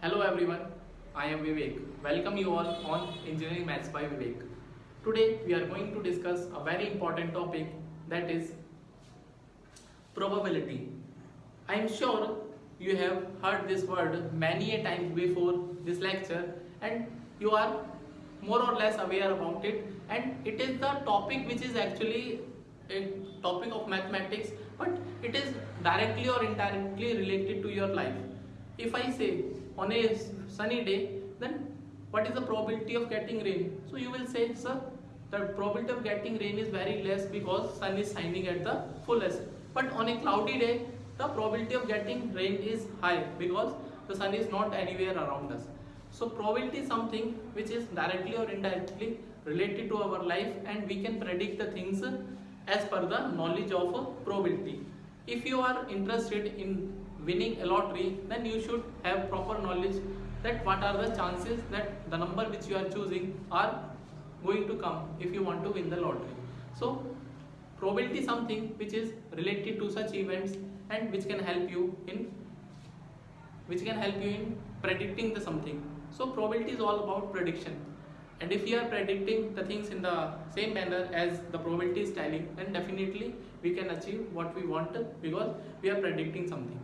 Hello everyone, I am Vivek. Welcome you all on Engineering Maths by Vivek. Today we are going to discuss a very important topic that is probability. I am sure you have heard this word many a times before this lecture and you are more or less aware about it and it is the topic which is actually a topic of mathematics but it is directly or indirectly related to your life. If I say on a sunny day then what is the probability of getting rain? So you will say sir the probability of getting rain is very less because sun is shining at the fullest but on a cloudy day the probability of getting rain is high because the sun is not anywhere around us. So probability is something which is directly or indirectly related to our life and we can predict the things as per the knowledge of probability. If you are interested in winning a lottery then you should have proper knowledge that what are the chances that the number which you are choosing are going to come if you want to win the lottery. So probability something which is related to such events and which can help you in which can help you in predicting the something so probability is all about prediction and if you are predicting the things in the same manner as the probability is telling then definitely we can achieve what we want because we are predicting something.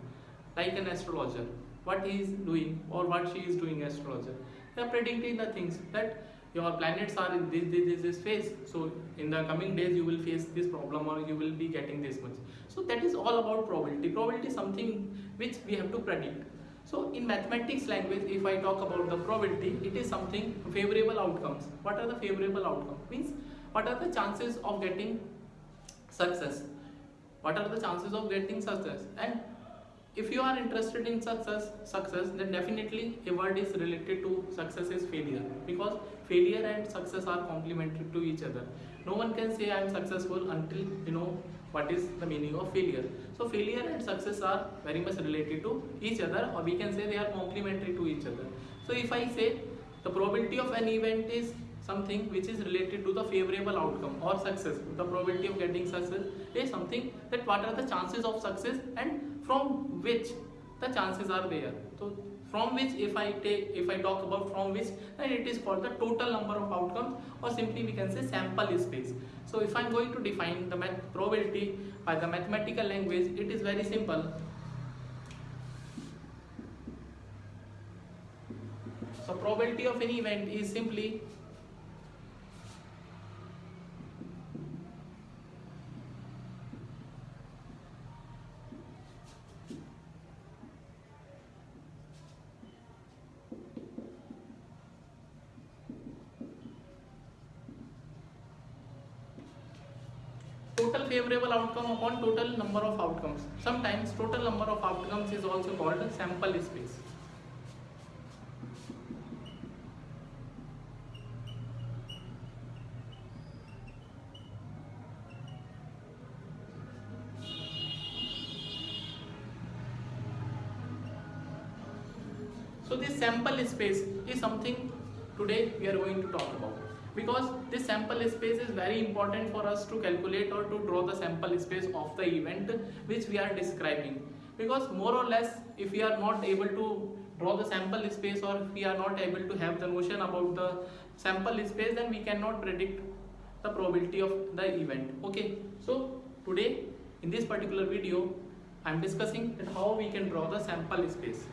Like an astrologer what he is doing or what she is doing astrologer. They are predicting the things that your planets are in this, this, this, phase. So in the coming days you will face this problem or you will be getting this much. So that is all about probability. Probability is something which we have to predict. So in mathematics language, if I talk about the probability, it is something favorable outcomes. What are the favorable outcomes? Means what are the chances of getting success? What are the chances of getting success? And if you are interested in success, success, then definitely a word is related to success is failure because failure and success are complementary to each other. No one can say I am successful until you know what is the meaning of failure. So failure and success are very much related to each other or we can say they are complementary to each other. So if I say the probability of an event is something which is related to the favorable outcome or success, the probability of getting success is something that what are the chances of success and from which the chances are there. So from which if I take if I talk about from which then it is called the total number of outcomes or simply we can say sample space. So if I am going to define the probability by the mathematical language it is very simple. So probability of any event is simply total outcome upon total number of outcomes. Sometimes total number of outcomes is also called sample space. So this sample space is something today we are going to talk about because this sample space is very important for us to calculate or to draw the sample space of the event which we are describing. Because more or less if we are not able to draw the sample space or if we are not able to have the notion about the sample space then we cannot predict the probability of the event. Okay? So today in this particular video I am discussing how we can draw the sample space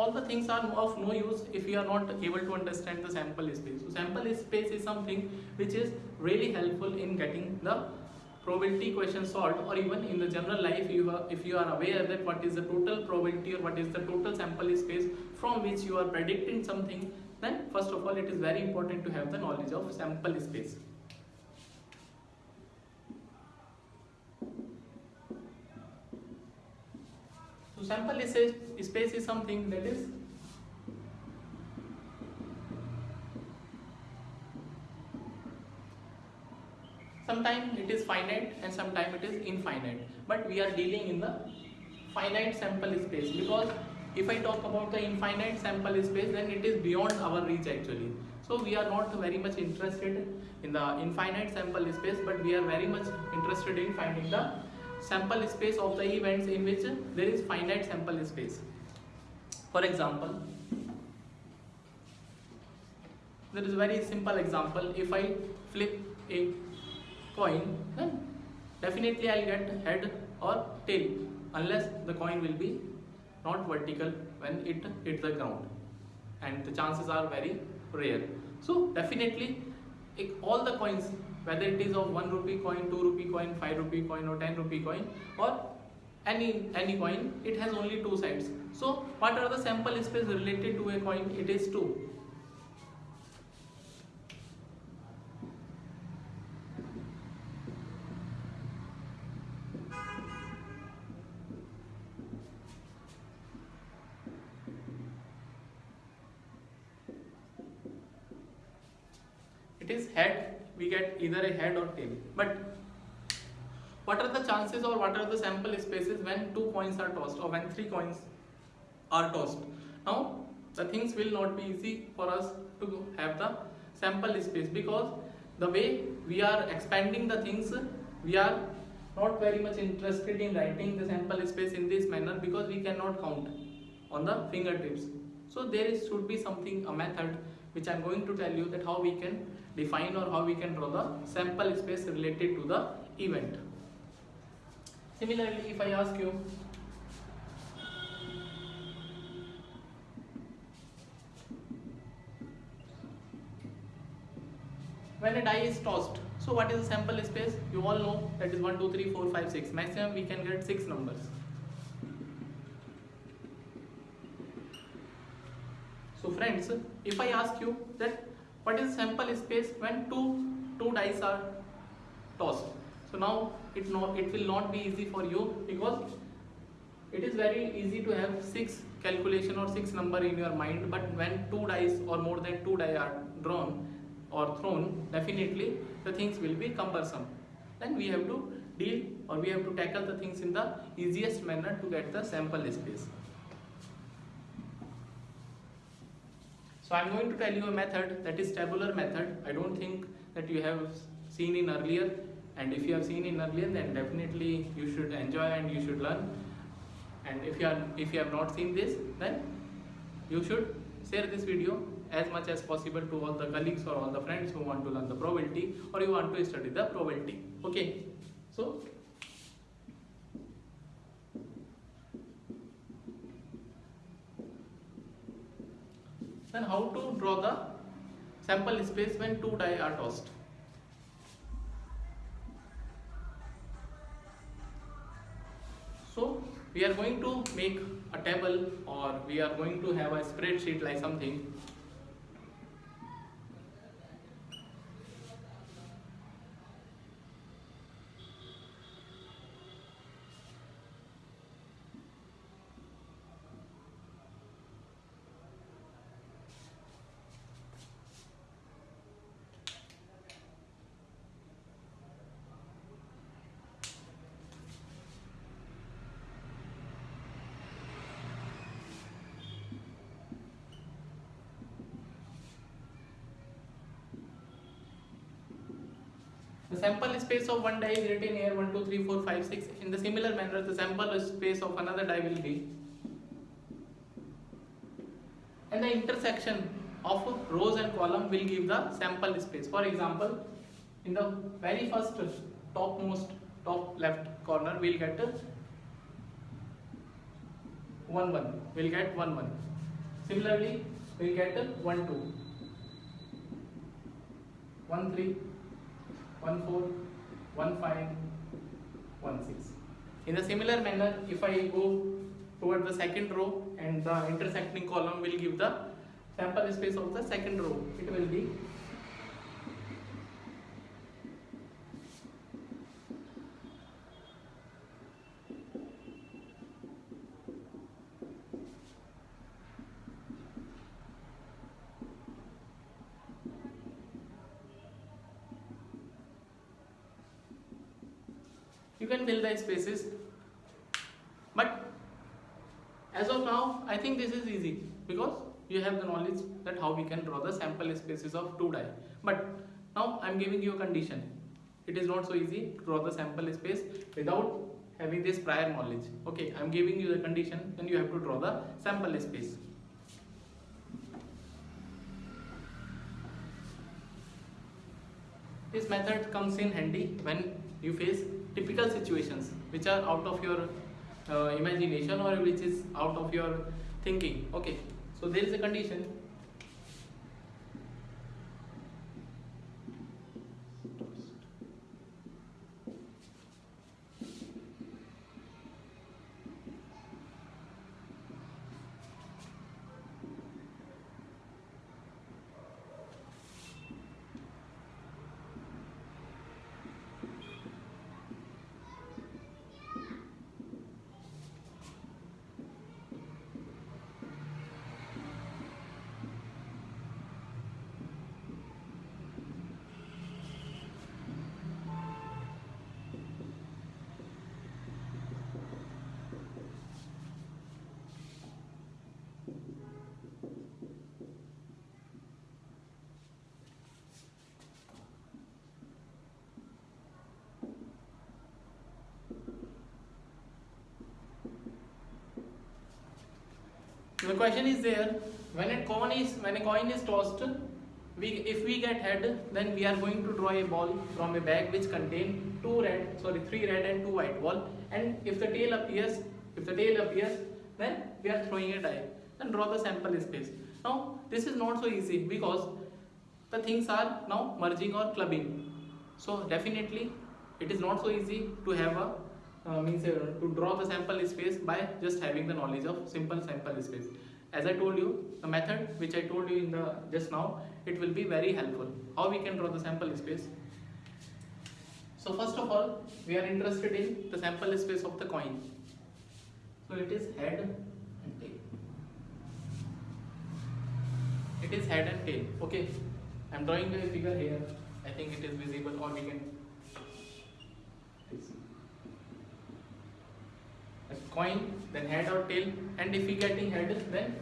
all the things are of no use if you are not able to understand the sample space. So sample space is something which is really helpful in getting the probability question solved or even in the general life you are, if you are aware that what is the total probability or what is the total sample space from which you are predicting something then first of all it is very important to have the knowledge of sample space. Sample space is something that is sometimes it is finite and sometimes it is infinite. But we are dealing in the finite sample space because if I talk about the infinite sample space then it is beyond our reach actually. So we are not very much interested in the infinite sample space but we are very much interested in finding the sample space of the events in which there is finite sample space. For example, there is a very simple example. If I flip a coin, then definitely I'll get head or tail unless the coin will be not vertical when it hits the ground and the chances are very rare. So definitely all the coins whether it is of 1 rupee coin, 2 rupee coin, 5 rupee coin or 10 rupee coin or any any coin it has only two sides. So what are the sample space related to a coin? It is 2 it is head we get either a head or tail. But what are the chances or what are the sample spaces when two coins are tossed or when three coins are tossed? Now the things will not be easy for us to have the sample space because the way we are expanding the things we are not very much interested in writing the sample space in this manner because we cannot count on the fingertips. So there is, should be something a method which I am going to tell you that how we can define or how we can draw the sample space related to the event. Similarly, if I ask you when a die is tossed, so what is the sample space? You all know that is 1, 2, 3, 4, 5, 6. Maximum we can get 6 numbers. So friends, if I ask you that what is sample space when two two dice are tossed? So now it not it will not be easy for you because it is very easy to have six calculation or six number in your mind but when two dice or more than two die are drawn or thrown definitely the things will be cumbersome. Then we have to deal or we have to tackle the things in the easiest manner to get the sample space So I'm going to tell you a method that is tabular method. I don't think that you have seen in earlier. And if you have seen in earlier then definitely you should enjoy and you should learn. And if you are if you have not seen this then you should share this video as much as possible to all the colleagues or all the friends who want to learn the probability or you want to study the probability. Okay. So Then how to draw the sample space when two die are tossed? So we are going to make a table or we are going to have a spreadsheet like something The sample space of one die is written here 1, 2, 3, 4, 5, 6. In the similar manner, the sample space of another die will be. And the intersection of rows and column will give the sample space. For example, in the very first topmost top left corner, we'll get 1, 1. We'll get 1, 1. Similarly, we'll get 1, 2. 1, 3. 1 4, 1 5, 1 6. In a similar manner, if I go toward the second row and the intersecting column will give the sample space of the second row, it will be you can fill the spaces but as of now I think this is easy because you have the knowledge that how we can draw the sample spaces of 2 die. But now I am giving you a condition. It is not so easy to draw the sample space without having this prior knowledge. Okay i'm giving you the condition then you have to draw the sample space. This method comes in handy when you face typical situations which are out of your uh, imagination or which is out of your thinking. Okay so there is a condition the question is there when a coin is when a coin is tossed we if we get head then we are going to draw a ball from a bag which contain two red sorry three red and two white ball. And if the tail appears if the tail appears then we are throwing a die. Then draw the sample space. Now this is not so easy because the things are now merging or clubbing. So definitely it is not so easy to have a uh, means uh, to draw the sample space by just having the knowledge of simple sample space. As i told you the method which i told you in the just now it will be very helpful. How we can draw the sample space? So first of all we are interested in the sample space of the coin. So it is head and tail. It is head and tail. Okay. I'm drawing a figure here. I think it is visible or we can coin then head or tail and if we getting head then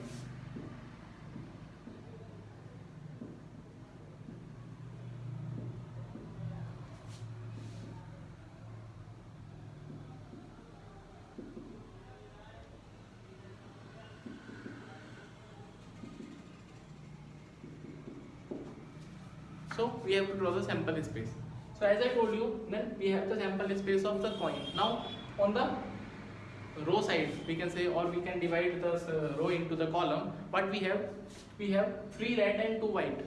so we have to draw the sample space. So as i told you then we have the sample space of the coin. Now on the row side we can say or we can divide the uh, row into the column but we have we have three red and two white.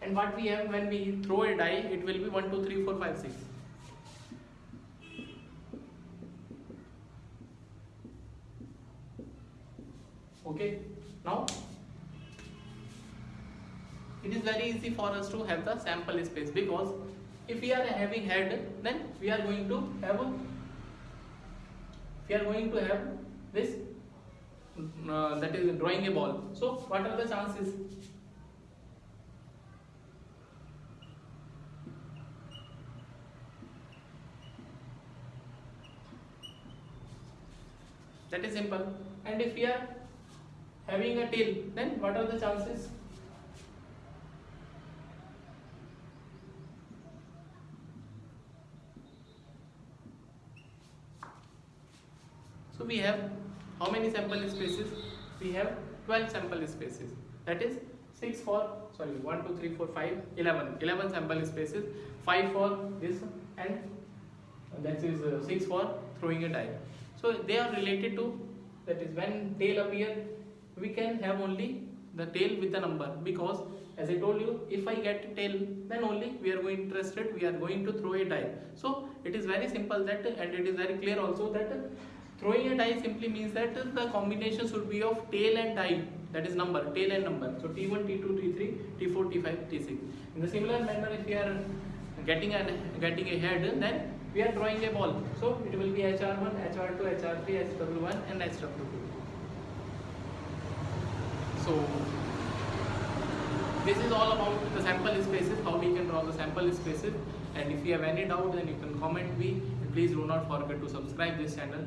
And what we have when we throw a die it will be 1 2 3 4 5 6 okay? Now it is very easy for us to have the sample space because if we are having head then we are going to have we are going to have this uh, that is drawing a ball. So what are the chances? That is simple. And if we are having a tail then what are the chances we have how many sample spaces? We have 12 sample spaces. That is 6 for sorry 1 2 3 4 5 11 11 sample spaces 5 for this and that is uh, 6 for throwing a die. So they are related to that is when tail appear we can have only the tail with the number because as I told you if I get tail then only we are going interested we are going to throw a die. So it is very simple that and it is very clear also that Throwing a die simply means that the combination should be of tail and die, that is number, tail and number. So T1, T2, T3, T4, T5, T6. In the similar manner, if we are getting a, getting a head, then we are drawing a ball. So it will be HR1, HR2, HR3, HW1 and HW2. So this is all about the sample spaces, how we can draw the sample spaces. And if you have any doubt, then you can comment me. Please do not forget to subscribe this channel.